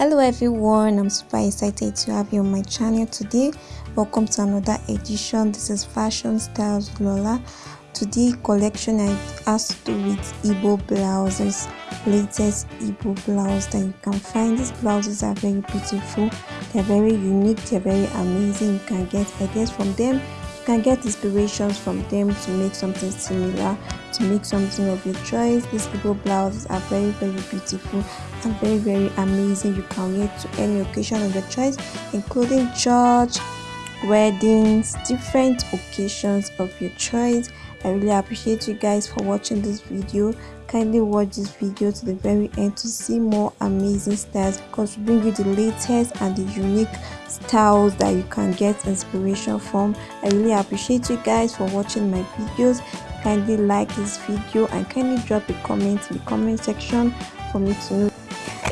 hello everyone. I'm super excited to have you on my channel today. Welcome to another edition. This is fashion styles lola. Today collection i has to with Igbo blouses latest Igbo blouse that you can find. These blouses are very beautiful. They're very unique. They're very amazing. You can get ideas from them you can get inspirations from them to make something similar to make something of your choice. These Igbo blouses are very very beautiful and very very amazing. You can wear to any occasion of your choice including church weddings different occasions of your choice i really appreciate you guys for watching this video. Kindly watch this video to the very end to see more amazing styles because we bring you the latest and the unique styles that you can get inspiration from. I really appreciate you guys for watching my videos. Kindly like this video and kindly drop a comment in the comment section for me to know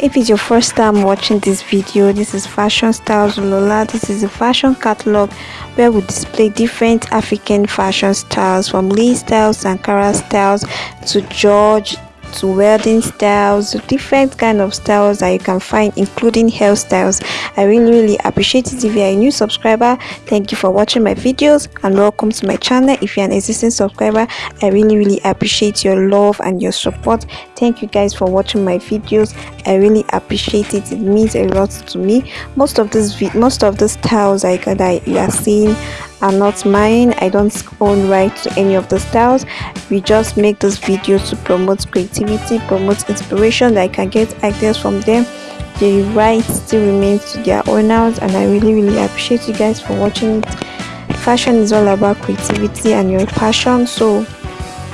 if it's your first time watching this video this is fashion styles lola this is a fashion catalog where we display different african fashion styles from lee styles Ankara styles to george to wedding styles different kind of styles that you can find including hairstyles. I really really appreciate it. If you're a new subscriber thank you for watching my videos and welcome to my channel. If you're an existing subscriber i really really appreciate your love and your support. Thank you guys for watching my videos. I really appreciate it. It means a lot to me. Most of this most of the styles I, that you are seeing are not mine. I don't own right to any of the styles we just make this video to promote creativity promote inspiration that i can get ideas from them. The right still remains to their owners and i really really appreciate you guys for watching it. Fashion is all about creativity and your passion so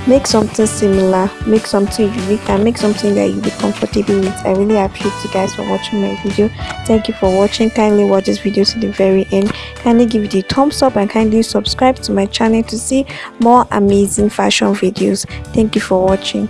make something similar make something unique and make something that you'll be comfortable with. I really appreciate you guys for watching my video. Thank you for watching. Kindly watch this video to the very end. Kindly give it a thumbs up and kindly subscribe to my channel to see more amazing fashion videos. Thank you for watching